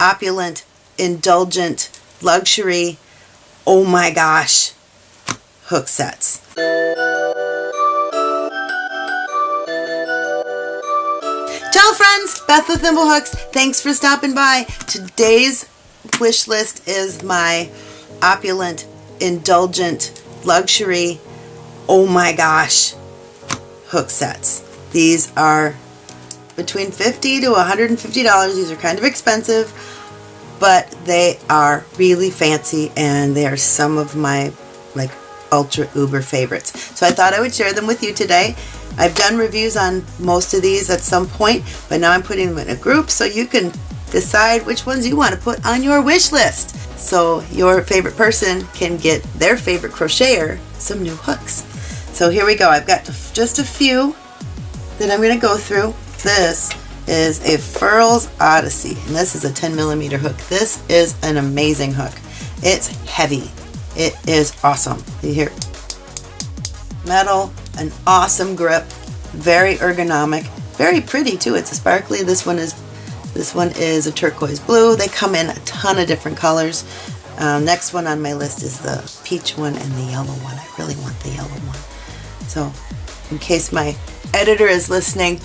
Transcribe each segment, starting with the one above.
opulent, indulgent, luxury, oh my gosh, hook sets. Ciao friends, Beth with Thimblehooks. Thanks for stopping by. Today's wish list is my opulent, indulgent, luxury, oh my gosh, hook sets. These are between 50 to $150. These are kind of expensive, but they are really fancy and they are some of my like ultra uber favorites. So I thought I would share them with you today. I've done reviews on most of these at some point, but now I'm putting them in a group so you can decide which ones you want to put on your wish list. So your favorite person can get their favorite crocheter some new hooks. So here we go. I've got just a few that I'm going to go through. This is a Furls Odyssey, and this is a 10 millimeter hook. This is an amazing hook. It's heavy. It is awesome. You hear metal, an awesome grip, very ergonomic, very pretty too. It's a sparkly. This one is this one is a turquoise blue. They come in a ton of different colors. Um, next one on my list is the peach one and the yellow one. I really want the yellow one. So in case my editor is listening,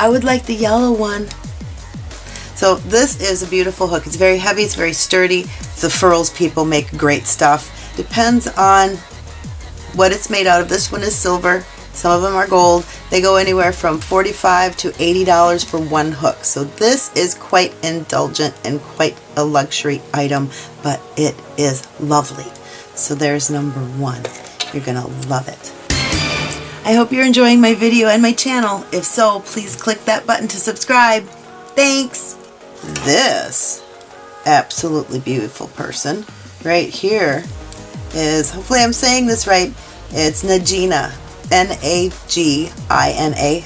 I would like the yellow one. So this is a beautiful hook. It's very heavy, it's very sturdy. The Furls people make great stuff. Depends on what it's made out of. This one is silver. Some of them are gold. They go anywhere from 45 to $80 for one hook. So this is quite indulgent and quite a luxury item, but it is lovely. So there's number one. You're to love it. I hope you're enjoying my video and my channel. If so, please click that button to subscribe. Thanks! This absolutely beautiful person right here is, hopefully I'm saying this right, it's Nagina, N-A-G-I-N-A.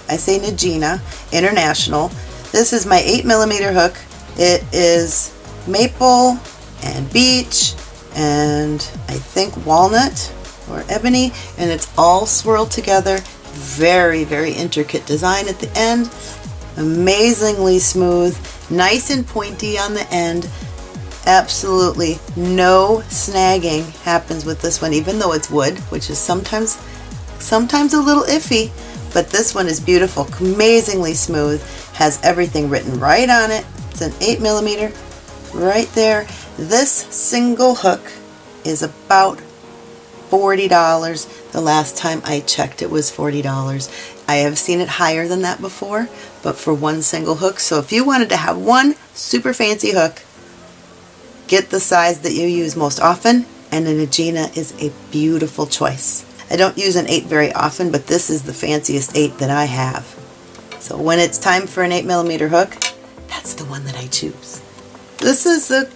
I say Nagina International. This is my 8 millimeter hook. It is maple and beech and I think walnut or ebony and it's all swirled together. Very very intricate design at the end. Amazingly smooth. Nice and pointy on the end. Absolutely no snagging happens with this one even though it's wood which is sometimes sometimes a little iffy. But this one is beautiful amazingly smooth has everything written right on it. It's an 8 millimeter right there. This single hook is about $40. The last time I checked it was $40. I have seen it higher than that before, but for one single hook. So if you wanted to have one super fancy hook, get the size that you use most often, and a Nagina is a beautiful choice. I don't use an 8 very often, but this is the fanciest 8 that I have. So when it's time for an 8 millimeter hook, that's the one that I choose. This is the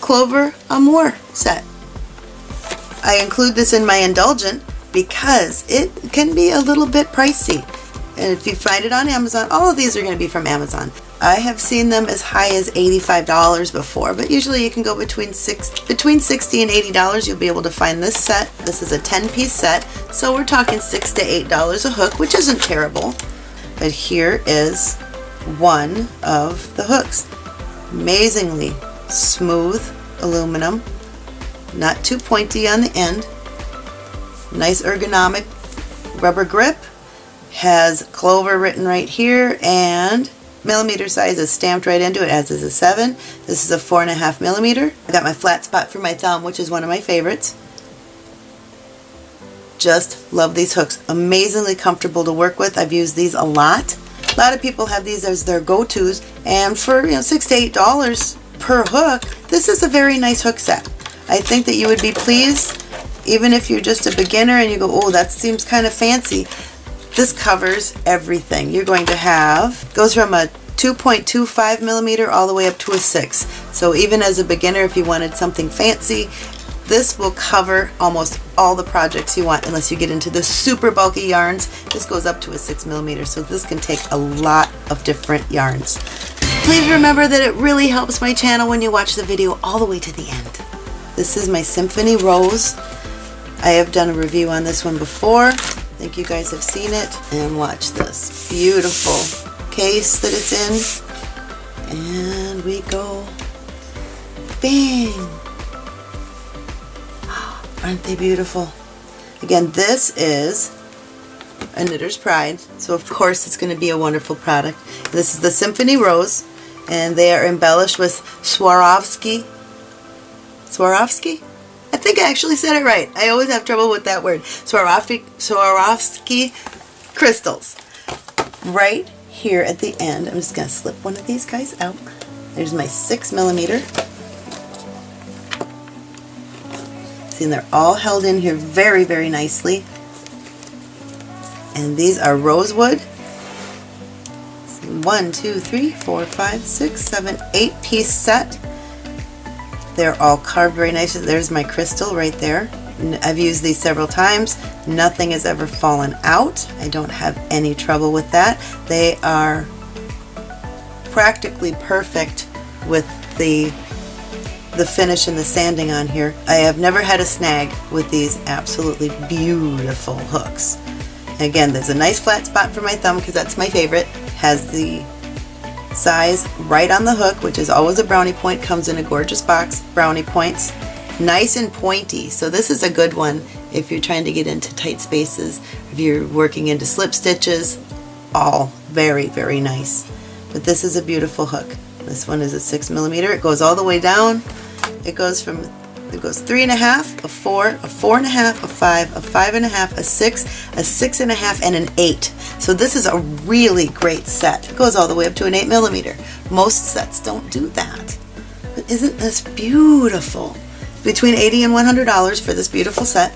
Clover Amour set. I include this in my indulgent because it can be a little bit pricey. And if you find it on Amazon, all of these are going to be from Amazon. I have seen them as high as $85 before, but usually you can go between six, between 60 and $80. You'll be able to find this set. This is a 10-piece set, so we're talking 6 to $8 a hook, which isn't terrible. But here is one of the hooks. Amazingly smooth aluminum not too pointy on the end. Nice ergonomic rubber grip. Has clover written right here and millimeter size is stamped right into it as is a 7. This is a 4.5 millimeter. I got my flat spot for my thumb which is one of my favorites. Just love these hooks. Amazingly comfortable to work with. I've used these a lot. A lot of people have these as their go-tos and for you know six to eight dollars per hook this is a very nice hook set. I think that you would be pleased even if you're just a beginner and you go, oh, that seems kind of fancy. This covers everything. You're going to have, goes from a 2.25 millimeter all the way up to a 6. So even as a beginner, if you wanted something fancy, this will cover almost all the projects you want unless you get into the super bulky yarns. This goes up to a 6 millimeter, so this can take a lot of different yarns. Please remember that it really helps my channel when you watch the video all the way to the end. This is my Symphony Rose. I have done a review on this one before. I think you guys have seen it. And watch this beautiful case that it's in. And we go Bang! Aren't they beautiful? Again, this is a Knitter's Pride, so of course it's going to be a wonderful product. This is the Symphony Rose, and they are embellished with Swarovski. Swarovski? I think I actually said it right. I always have trouble with that word. Swarovski, Swarovski crystals. Right here at the end, I'm just going to slip one of these guys out. There's my 6 millimeter. See, they're all held in here very, very nicely. And these are rosewood. One, two, three, four, five, six, seven, eight piece set. They're all carved very nicely. There's my crystal right there. I've used these several times. Nothing has ever fallen out. I don't have any trouble with that. They are practically perfect with the the finish and the sanding on here. I have never had a snag with these absolutely beautiful hooks. Again, there's a nice flat spot for my thumb because that's my favorite. Has the size right on the hook, which is always a brownie point, comes in a gorgeous box, brownie points. Nice and pointy, so this is a good one if you're trying to get into tight spaces, if you're working into slip stitches, all very, very nice. But this is a beautiful hook. This one is a six millimeter. It goes all the way down it goes from, it goes three and a half, a four, a four and a half, a five, a five and a half, a six, a six and a half, and an eight. So this is a really great set. It goes all the way up to an eight millimeter. Most sets don't do that. But isn't this beautiful? Between 80 and $100 for this beautiful set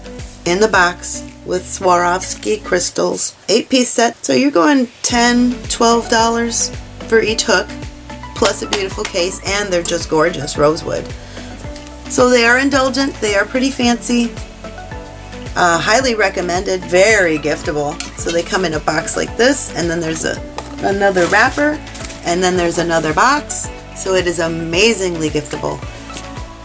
in the box with Swarovski crystals. Eight piece set. So you're going 10 $12 for each hook plus a beautiful case and they're just gorgeous rosewood. So they are indulgent, they are pretty fancy, uh, highly recommended, very giftable. So they come in a box like this and then there's a another wrapper and then there's another box. So it is amazingly giftable.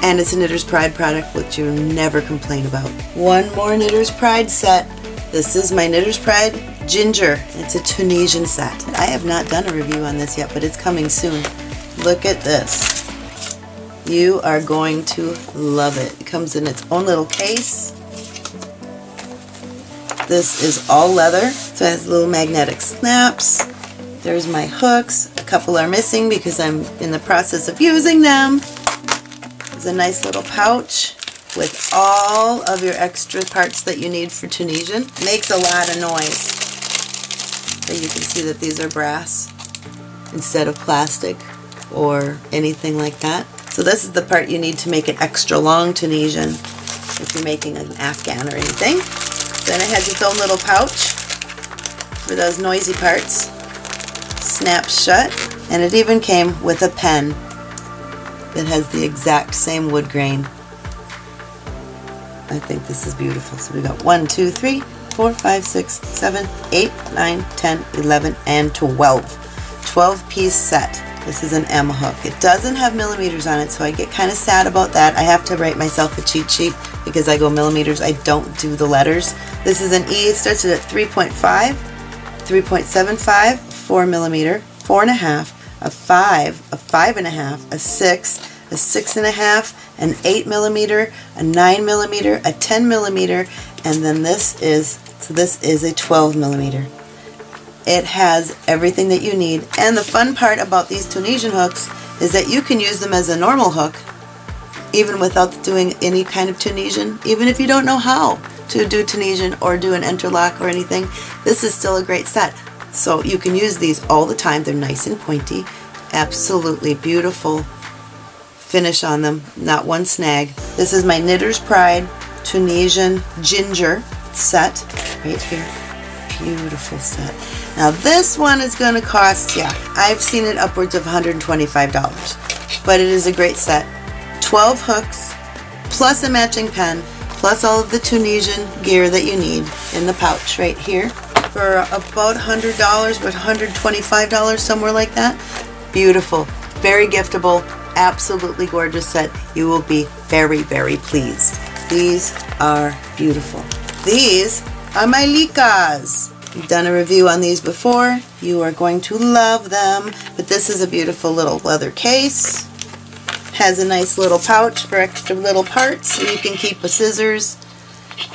And it's a Knitter's Pride product which you never complain about. One more Knitter's Pride set. This is my Knitter's Pride Ginger. It's a Tunisian set. I have not done a review on this yet, but it's coming soon. Look at this. You are going to love it. It comes in its own little case. This is all leather, so it has little magnetic snaps. There's my hooks. A couple are missing because I'm in the process of using them. There's a nice little pouch with all of your extra parts that you need for Tunisian. Makes a lot of noise. So you can see that these are brass instead of plastic or anything like that. So this is the part you need to make it extra long Tunisian if you're making an Afghan or anything. Then it has its own little pouch for those noisy parts. Snaps shut. And it even came with a pen that has the exact same wood grain. I think this is beautiful. So we got 1, 2, 3, 4, 5, 6, 7, 8, 9, 10, 11, and 12. 12 piece set. This is an M hook. It doesn't have millimeters on it, so I get kind of sad about that. I have to write myself a cheat sheet because I go millimeters. I don't do the letters. This is an E. It starts at 3.5, 3.75, 4 millimeter, 4.5, a 5, a 5.5, a 6, a 6.5, an 8 millimeter, a 9 millimeter, a 10 millimeter, and then this is, so this is a 12 millimeter. It has everything that you need. And the fun part about these Tunisian hooks is that you can use them as a normal hook even without doing any kind of Tunisian, even if you don't know how to do Tunisian or do an interlock or anything, this is still a great set. So you can use these all the time. They're nice and pointy, absolutely beautiful finish on them, not one snag. This is my Knitter's Pride Tunisian Ginger set right here. Beautiful set. Now this one is going to cost, yeah, I've seen it upwards of $125, but it is a great set. 12 hooks, plus a matching pen, plus all of the Tunisian gear that you need in the pouch right here for about $100, but $125, somewhere like that. Beautiful, very giftable, absolutely gorgeous set. You will be very, very pleased. These are beautiful. These Uh, my Lykkes. You've done a review on these before. You are going to love them. But this is a beautiful little leather case. has a nice little pouch for extra little parts so you can keep the scissors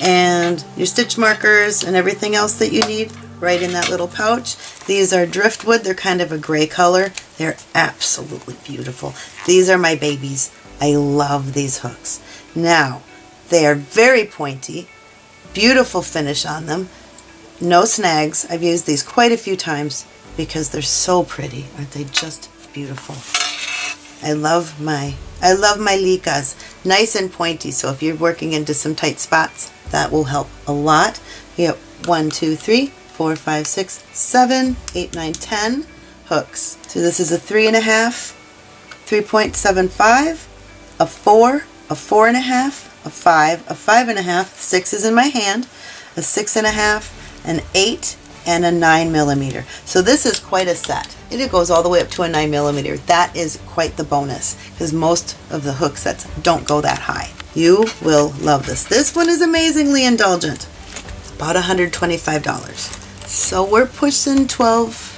and your stitch markers and everything else that you need right in that little pouch. These are driftwood. They're kind of a gray color. They're absolutely beautiful. These are my babies. I love these hooks. Now, they are very pointy, beautiful finish on them, no snags. I've used these quite a few times because they're so pretty. Aren't they just beautiful? I love my I love my Lykkes. Nice and pointy, so if you're working into some tight spots, that will help a lot. You have one, two, three, four, five, six, seven, eight, nine, ten hooks. So this is a three and a half, 3.75, a four, a four and a half, a five, a five and a half, six is in my hand, a six and a half, an eight, and a 9 millimeter. So this is quite a set. And it goes all the way up to a 9 millimeter. That is quite the bonus because most of the hook sets don't go that high. You will love this. This one is amazingly indulgent. About $125. So we're pushing 12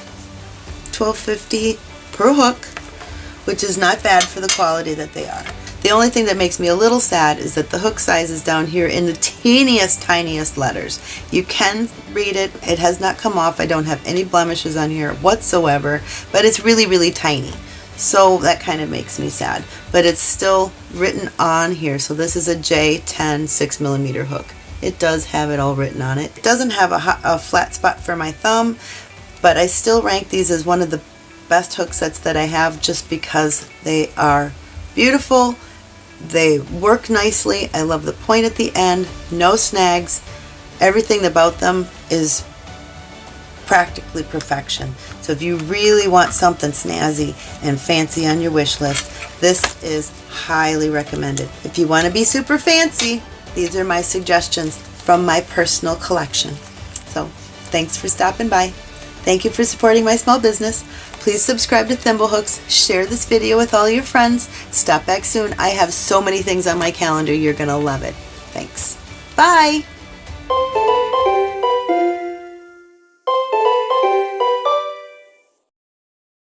12.50 per hook, which is not bad for the quality that they are. The only thing that makes me a little sad is that the hook size is down here in the teeniest, tiniest letters. You can read it. It has not come off. I don't have any blemishes on here whatsoever, but it's really, really tiny. So that kind of makes me sad. But it's still written on here. So this is a J10 6 millimeter hook. It does have it all written on it. It doesn't have a, a flat spot for my thumb, but I still rank these as one of the best hook sets that I have just because they are beautiful they work nicely. I love the point at the end. No snags. Everything about them is practically perfection. So if you really want something snazzy and fancy on your wish list, this is highly recommended. If you want to be super fancy, these are my suggestions from my personal collection. So thanks for stopping by. Thank you for supporting my small business. Please subscribe to Thimblehooks, share this video with all your friends, stop back soon. I have so many things on my calendar, you're going to love it. Thanks. Bye!